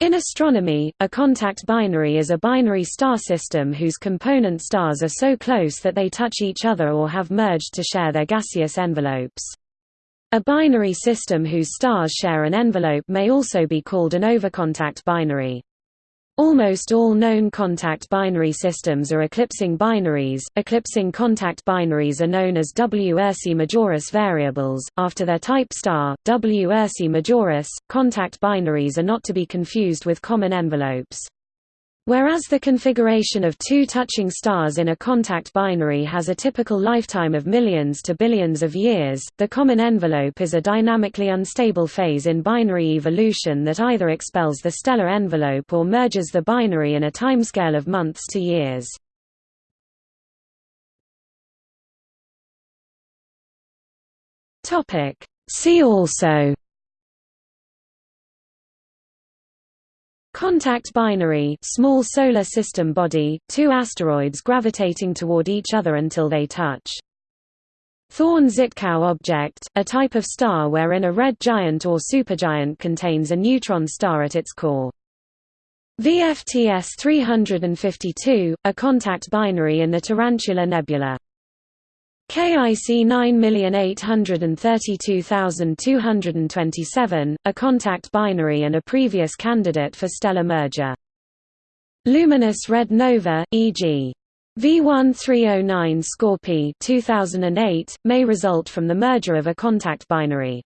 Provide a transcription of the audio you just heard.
In astronomy, a contact binary is a binary star system whose component stars are so close that they touch each other or have merged to share their gaseous envelopes. A binary system whose stars share an envelope may also be called an overcontact binary. Almost all known contact binary systems are eclipsing binaries. Eclipsing contact binaries are known as W Ursae Majoris variables, after their type star, W Ursae Majoris. Contact binaries are not to be confused with common envelopes. Whereas the configuration of two touching stars in a contact binary has a typical lifetime of millions to billions of years, the common envelope is a dynamically unstable phase in binary evolution that either expels the stellar envelope or merges the binary in a timescale of months to years. See also Contact binary small solar system body, two asteroids gravitating toward each other until they touch. Thorne-Zitkow object, a type of star wherein a red giant or supergiant contains a neutron star at its core. VFTS 352, a contact binary in the Tarantula Nebula. KIC 9832227, a contact binary and a previous candidate for stellar merger. Luminous red nova, e.g. V1309 Scorpii 2008, may result from the merger of a contact binary.